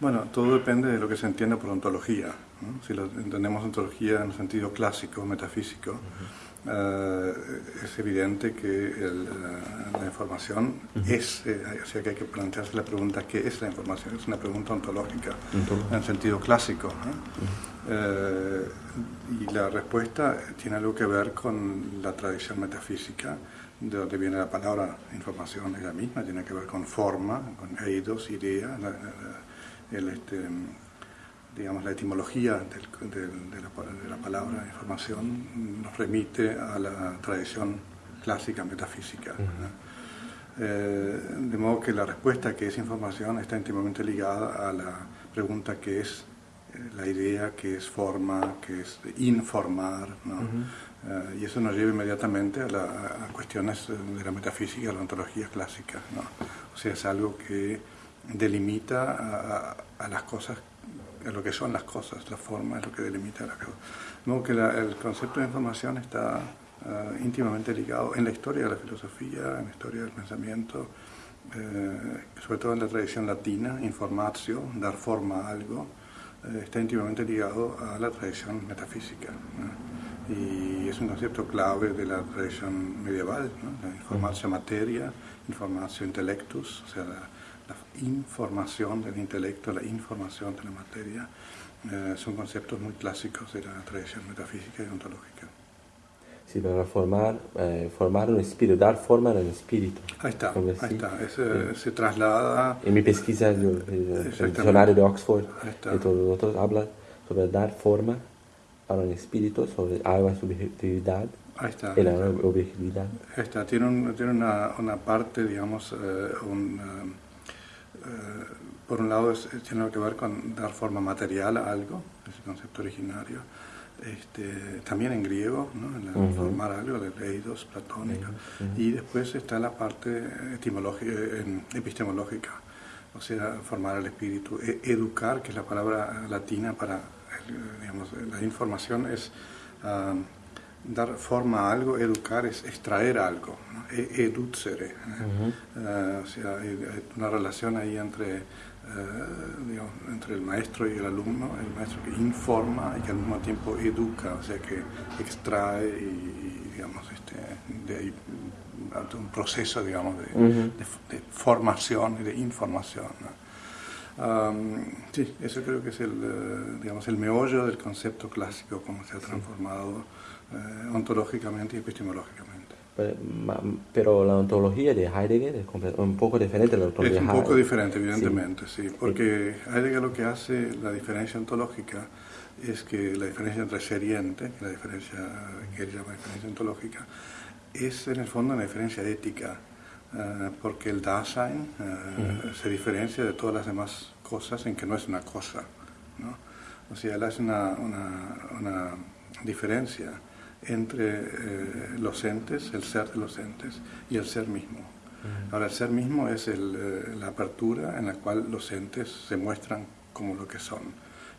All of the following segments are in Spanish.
Bueno, todo depende de lo que se entiende por ontología. Si lo entendemos ontología en el sentido clásico, metafísico, eh, es evidente que eh, la información es, eh, o sea que hay que plantearse la pregunta ¿qué es la información? Es una pregunta ontológica en el sentido clásico. Y la respuesta tiene algo que ver con la tradición metafísica, de donde viene la palabra información, es la misma, tiene que ver con forma, con eidos, idea, el, este, digamos, la etimología de, la, palabra información nos remite a la tradición clásica metafísica. Eh, de modo que la respuesta que es información está íntimamente ligada a la pregunta que es eh, la idea, que es forma, que es informar. Eh, y eso nos lleva inmediatamente a, cuestiones de la metafísica, de la ontología clásica. O sea, es algo que delimita a, a las cosas lo que son las cosas, la forma es lo que delimita la cosa. No, que el concepto de información está ah, íntimamente ligado en la historia de la filosofía, en la historia del pensamiento, eh, sobre todo en la tradición latina, informatio, dar forma a algo, está íntimamente ligado a la tradición metafísica. Y es un concepto clave de la tradición medieval, ¿no? la informatio materia, informatio intellectus, o sea, la, la información del intelecto, la información de la materia, eh, son conceptos muy clásicos de la tradición metafísica y ontológica. Sí, para formar, eh, formar un espíritu, dar forma al espíritu. Ahí está, ahí está. Eh, se traslada... En mi pesquisa, el, el diccionario de Oxford, y todos otros hablan sobre dar forma a un espíritu, sobre algo subjetividad. Ahí está. Y la objetividad. Ahí está, tiene, un, tiene una, una, parte, digamos, un eh, por un lado tiene que ver con dar forma material a algo, ese concepto originario, este, también en griego, ¿no? en formar algo, de eidos, platónica, y después está la parte etimológica, epistemológica, o sea, formar el espíritu, e, educar, que es la palabra latina para, digamos, la información es dar forma a algo, educar es extraer algo, ¿no? E, educere. ¿eh? Eh, o sea, hay, una relación ahí entre, eh, entre el maestro y el alumno, el maestro que informa y que al mismo tiempo educa, o sea, que extrae y, digamos, este, de ahí, un proceso, digamos, de, formación y de información. sí, eso creo que es el, digamos, el meollo del concepto clásico, como se ha transformado eh, ontológicamente y epistemológicamente. Pero, la ontología de Heidegger es un poco diferente de la ontología Es un poco diferente, evidentemente, sí, porque Heidegger lo que hace, la diferencia ontológica, es que la diferencia entre ser y ente, la diferencia que él llama diferencia ontológica, es en el fondo una diferencia ética, eh, porque el Dasein eh, se diferencia de todas las demás cosas en que no es una cosa. ¿no? O sea, él hace una, una, una diferencia entre eh, los entes, el ser de los entes y el ser mismo. Ahora, el ser mismo es el, eh, la apertura en la cual los entes se muestran como lo que son.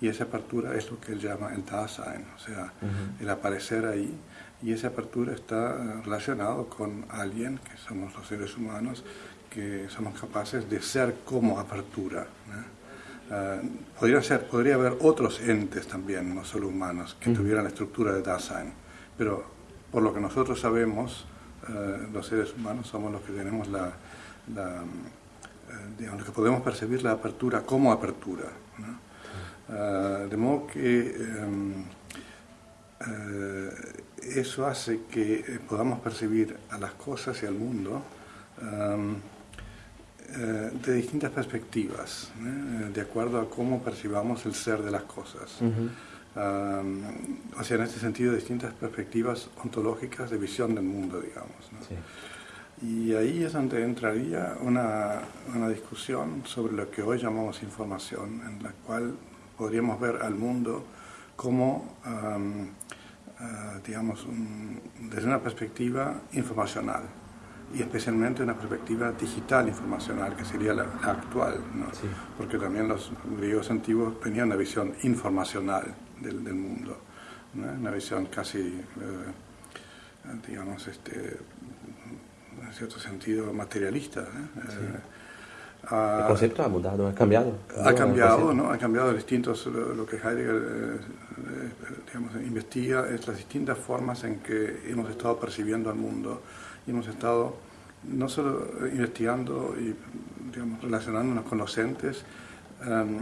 Y esa apertura es lo que él llama el Dasein, o sea, el aparecer ahí. Y esa apertura está eh, relacionado con alguien, que somos los seres humanos, que somos capaces de ser como apertura. podría, ser, podría haber otros entes también, no solo humanos, que tuvieran la estructura de Dasein pero por lo que nosotros sabemos, eh, los seres humanos somos los que tenemos la, eh, digamos, que podemos percibir la apertura como apertura. Eh, de modo que em, eso hace que podamos percibir a las cosas y al mundo em, de distintas perspectivas, de acuerdo a cómo percibamos el ser de las cosas o sea, en este sentido, distintas perspectivas ontológicas de visión del mundo, digamos. Y ahí es donde entraría una, una, discusión sobre lo que hoy llamamos información, en la cual podríamos ver al mundo como, ah, digamos, desde una perspectiva informacional y especialmente una perspectiva digital informacional, que sería la, actual, ¿no? porque también los griegos antiguos tenían una visión informacional del, del mundo, una visión casi, eh, digamos, este, en cierto sentido materialista. el concepto ha mudado, ha cambiado. Ha cambiado, ¿no? Ha cambiado distintos, lo, que Heidegger eh, eh, digamos, investiga es las distintas formas en que hemos estado percibiendo al mundo y hemos estado no solo investigando y digamos, relacionándonos con los entes em,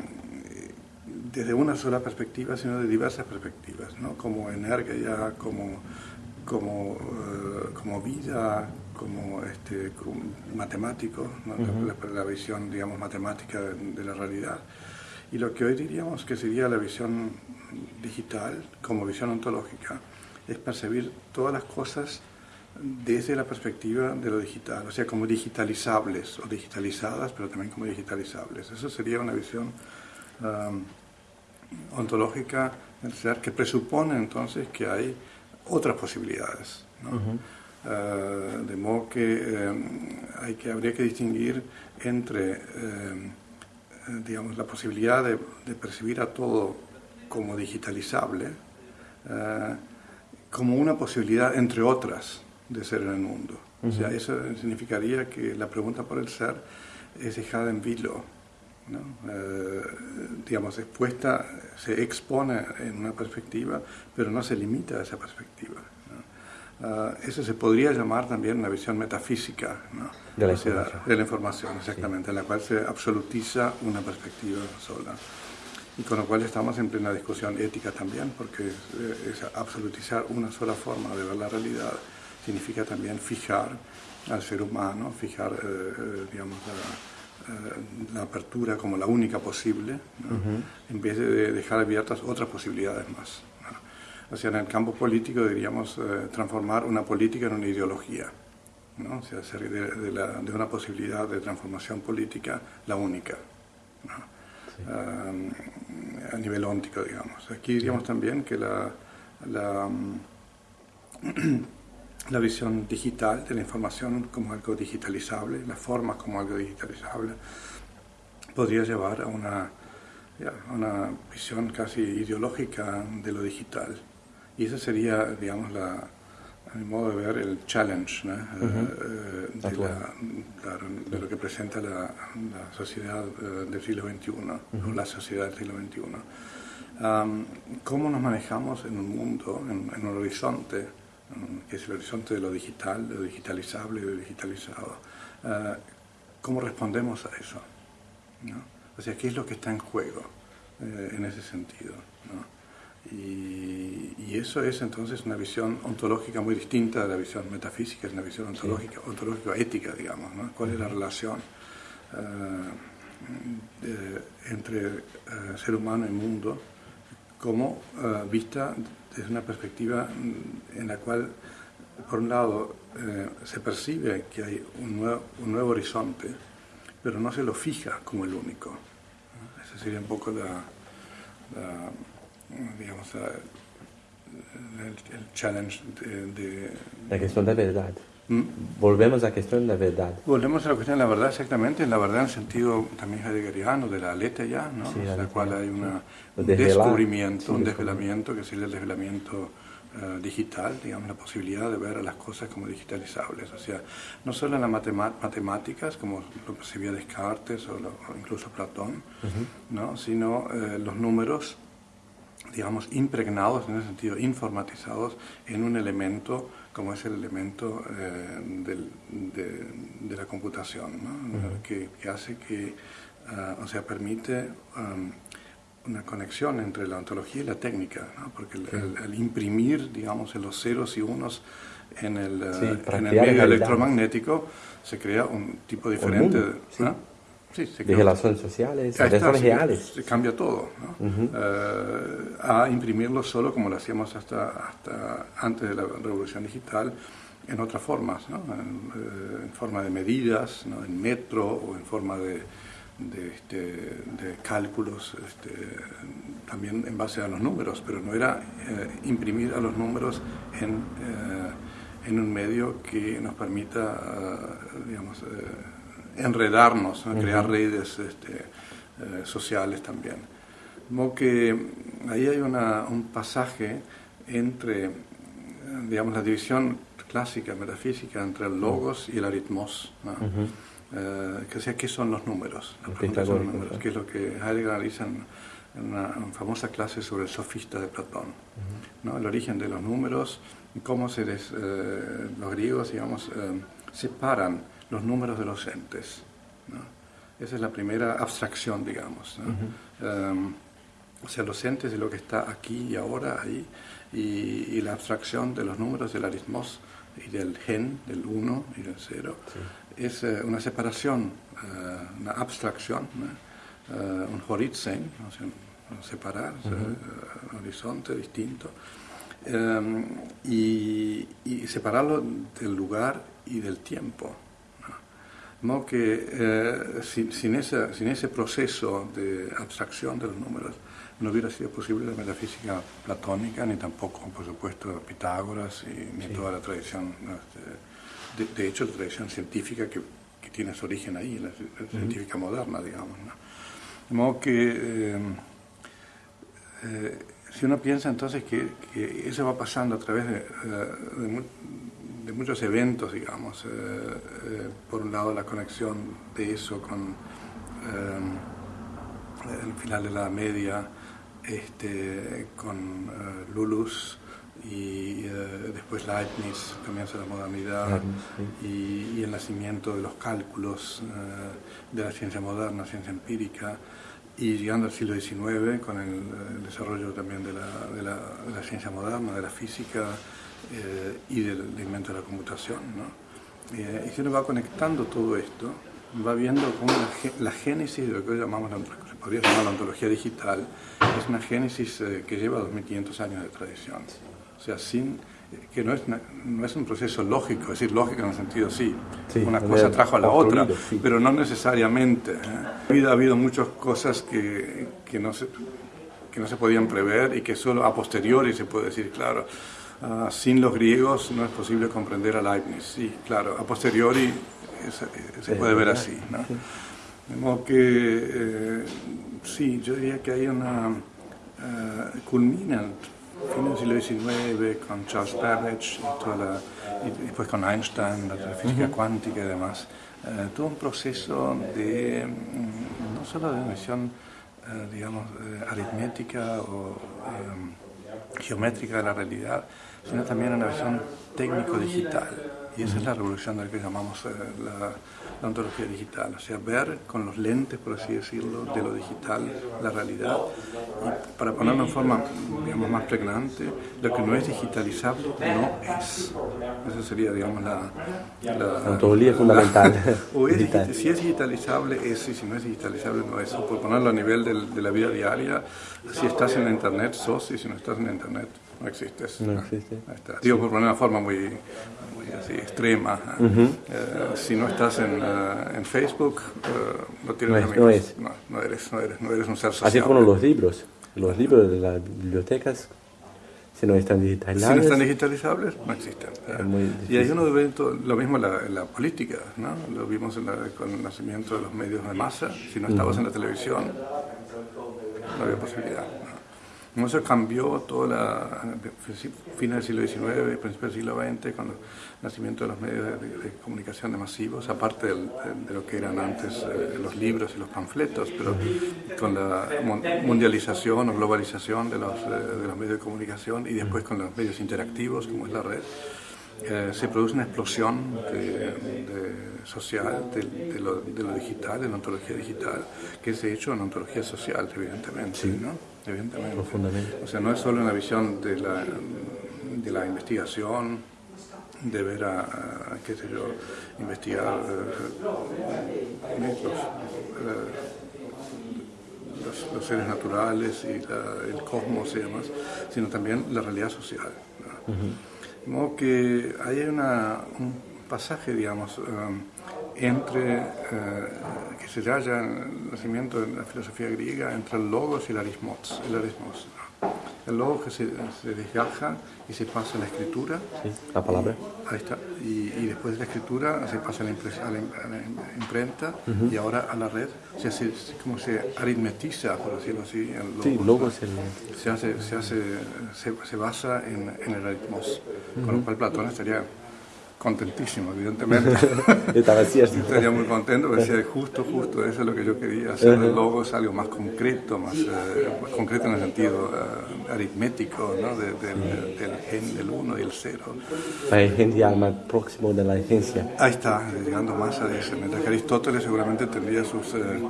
desde una sola perspectiva, sino de diversas perspectivas, ¿no? como energía, como, como, eh, como vida, como, este, matemático, la, visión digamos, matemática de, la realidad. Y lo que hoy diríamos que sería la visión digital como visión ontológica es percibir todas las cosas desde la perspectiva de lo digital, o sea, como digitalizables o digitalizadas, pero también como digitalizables. Eso sería una visión um, ontológica del ser que presupone entonces que hay otras posibilidades. Uh, de modo que, um, hay que habría que distinguir entre um, digamos, la posibilidad de, percibir a todo como digitalizable, uh, como una posibilidad entre otras de ser en el mundo. O sea, eso significaría que la pregunta por el ser es dejada en vilo, ¿no? Eh, digamos, expuesta, se expone en una perspectiva, pero no se limita a esa perspectiva. Ah, eso se podría llamar también una visión metafísica de, la información. de la información, exactamente, en la cual se absolutiza una perspectiva sola. Y con lo cual estamos en plena discusión ética también, porque es absolutizar una sola forma de ver la realidad significa también fijar al ser humano, fijar, eh, eh, digamos, eh, la, apertura como la única posible, en vez de dejar abiertas otras posibilidades más. O sea, en el campo político diríamos transformar una política en una ideología. ¿no? O sea, hacer de, de, una posibilidad de transformación política la única. a nivel óntico, digamos. Aquí diríamos también que la, la la visión digital de la información como algo digitalizable, la forma como algo digitalizable, podría llevar a una, una visión casi ideológica de lo digital. Y ese sería, digamos, la, a mi modo de ver, el challenge eh, de, de, lo que presenta la, sociedad eh, del siglo XXI, o la sociedad del siglo XXI. ¿Cómo nos manejamos en un mundo, en, en un horizonte? Que es el horizonte de lo digital, de lo digitalizable y de lo digitalizado. Eh, ¿Cómo respondemos a eso? O sea, ¿qué es lo que está en juego eh, en ese sentido? Y, eso es entonces una visión ontológica muy distinta de la visión metafísica, es una visión ontológica, ontológica ética, digamos. ¿no? ¿Cuál es la relación eh, entre ser humano y mundo como vista desde una perspectiva en la cual, por un lado, eh, se percibe que hay un nuevo, un nuevo, horizonte, pero no se lo fija como el único. Ese sería un poco la, digamos, el, challenge de, La cuestión de verdad. Volvemos a la cuestión de la verdad. Volvemos a la cuestión de la verdad, exactamente, en la verdad en el sentido también heideggeriano, de la aleta ya, ¿no? en la cual hay una, un descubrimiento, un desvelamiento, que sería el desvelamiento eh, digital, digamos, la posibilidad de ver a las cosas como digitalizables. O sea, no solo en las matemáticas, como lo percibía Descartes o, incluso Platón, ¿no? sino eh, los números digamos, impregnados, en ese sentido, informatizados en un elemento como es el elemento eh, de, la computación, que, hace que, ah, o sea, permite una conexión entre la ontología y la técnica, porque el, imprimir, digamos, en los ceros y unos en el, eh, en el medio electromagnético se crea un tipo diferente de... Sí, de relaciones sociales, de relaciones reales. Se cambia todo. Eh, a imprimirlo solo como lo hacíamos hasta, hasta antes de la revolución digital, en otras formas, ¿no? en, eh, forma de medidas, ¿no? en metro o en forma de, de, este, de cálculos, este, también en base a los números, pero no era eh, imprimir a los números en, en, un medio que nos permita, digamos, enredarnos, crear redes este, eh, sociales también. Como que ahí hay una, un pasaje entre, digamos, la división clásica metafísica entre el logos y el aritmos. Eh, que sea, ¿qué son los números? La pregunta son los números, que es lo que Heidegger analiza en, una, famosa clase sobre el sofista de Platón. ¿no? El origen de los números, cómo se eh, los griegos, digamos, eh, separan los números de los entes. Esa es la primera abstracción, digamos. o sea, los entes de lo que está aquí y ahora, ahí, y, la abstracción de los números del aritmos y del gen, del 1 y del 0, es eh, una separación, eh, una abstracción, eh, un horizon, separar, un horizonte distinto, y, separarlo del lugar y del tiempo. ¿No? que sin, sin, sin ese proceso de abstracción de los números, no hubiera sido posible la metafísica platónica, ni tampoco, por supuesto, Pitágoras, y, ni toda la tradición, este, de, hecho, la tradición científica que, que, tiene su origen ahí, la, científica moderna, digamos. De modo que, eh, eh, si uno piensa entonces que, eso va pasando a través de, eh, de muchos eventos, digamos, por un lado la conexión de eso con el final de la media, este, con uh, Lulus y uh, después Leibniz, comienza la modernidad y, y, el nacimiento de los cálculos de la ciencia moderna, ciencia empírica y llegando al siglo XIX con el, el desarrollo también de la, de, la, de la, ciencia moderna, de la física eh, y del, del, invento de la computación. ¿no? Eh, y si uno va conectando todo esto, va viendo cómo la, la génesis de lo que hoy llamamos la podría llamar la ontología digital, es una génesis eh, que lleva 2.500 años de tradición. O sea, sin, que no es, no es un proceso lógico, es decir, lógico en el sentido sí, una cosa trajo a la otra, pero no necesariamente. ¿eh? Ha habido muchas cosas que, que, no se, que no se podían prever y que solo a posteriori se puede decir, claro, ah, sin los griegos no es posible comprender a Leibniz. Sí, claro, a posteriori se puede ver así. ¿no? De modo que, eh, sí, yo diría que hay una... Uh, culmina fin del siglo XIX con Charles Babbage y, después con Einstein, la física cuántica y demás. Uh, todo un proceso de, mm, no solo de visión, uh, digamos, aritmética o geométrica de la realidad, sino también una visión técnico-digital. Y esa es la revolución de la que llamamos la la ontología digital, o sea, ver con los lentes, por así decirlo, de lo digital, la realidad, y para ponerlo en forma, digamos, más pregnante, lo que no es digitalizable no es. Esa sería, digamos, la... La, ontología fundamental. o es, si es digitalizable es, y si no es digitalizable no es. por ponerlo a nivel de la vida diaria, si estás en la internet sos, y si no estás en la internet no existes. No existe. Digo, por poner una forma muy, así, extrema. Eh, si no estás en, uh, en Facebook, uh, no tienes no amigos. No, no, eres, no, eres, no eres un ser social. Así como los libros. Los libros de las bibliotecas, si no están digitalizables. Si no están digitalizables, no existen. y hay uno ve lo mismo en la, en la, política, ¿no? Lo vimos la, con el nacimiento de los medios de masa. Si no estabas en la televisión, no había posibilidad. Eso cambió todo la fin del siglo XIX, principio del siglo XX, con el nacimiento de los medios de, comunicación de masivos, aparte de lo que eran antes eh, los libros y los panfletos, pero con la mundialización o globalización de los, eh, de los medios de comunicación y después con los medios interactivos, como es la red. Eh, se produce una explosión social de, lo, de, lo, digital, de la ontología digital, que es de hecho una ontología social, evidentemente. ¿no? evidentemente. Profundamente. O sea, no es solo una visión de la, de la investigación, de ver a, qué sé yo, investigar eh, los, los, seres naturales y el cosmos y demás, sino también la realidad social. De modo que hay una, un pasaje, digamos, um, entre, eh, que se halla en el nacimiento de la filosofía griega, entre el logos y el arismos. El, arismos, el logos que se, se, desgaja y se pasa a la escritura. Sí, la palabra. ahí está. Y, y, después de la escritura se pasa a la, a la, imprenta y ahora a la red. O sea, se, como se aritmetiza, por decirlo así. El logos, sí, logos el... se, hace, se, hace, se, se basa en, en el aritmos. Con lo cual Platón estaría contentísimo, evidentemente. Estaba cierto. Estaría muy contento, decía, justo, justo, eso es lo que yo quería, hacer el logo es algo más concreto, más, eh, concreto en el sentido uh, aritmético, ¿no? De, de, de, del gen del 1 y el 0. El gen ya más próximo de la esencia. Ahí está, llegando más a eso. Mientras que Aristóteles seguramente tendría sus, eh,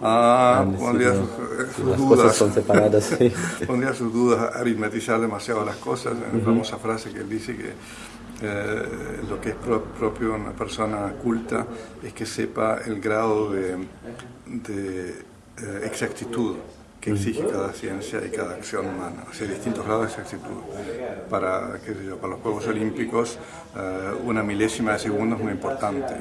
ah, pondría sus, sus las dudas. cosas son separadas. sí. pondría sus dudas, aritmetizar demasiado las cosas. En la famosa frase que él dice que eh, lo que es pro- propio de una persona culta es que sepa el grado de, de, eh, exactitud que exige cada ciencia y cada acción humana, o sea, distintos grados de exactitud. Para, qué sé yo, para los Juegos Olímpicos, eh, una milésima de segundo es muy importante,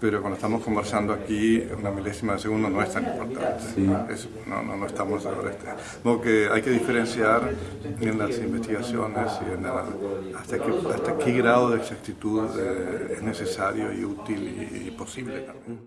pero cuando estamos conversando aquí, una milésima de segundo no es tan importante. Es- no, no, no estamos ahora. Este, modo que hay que diferenciar en las investigaciones y en la- hasta, qué, hasta qué grado de exactitud eh, es necesario y útil y, y posible también.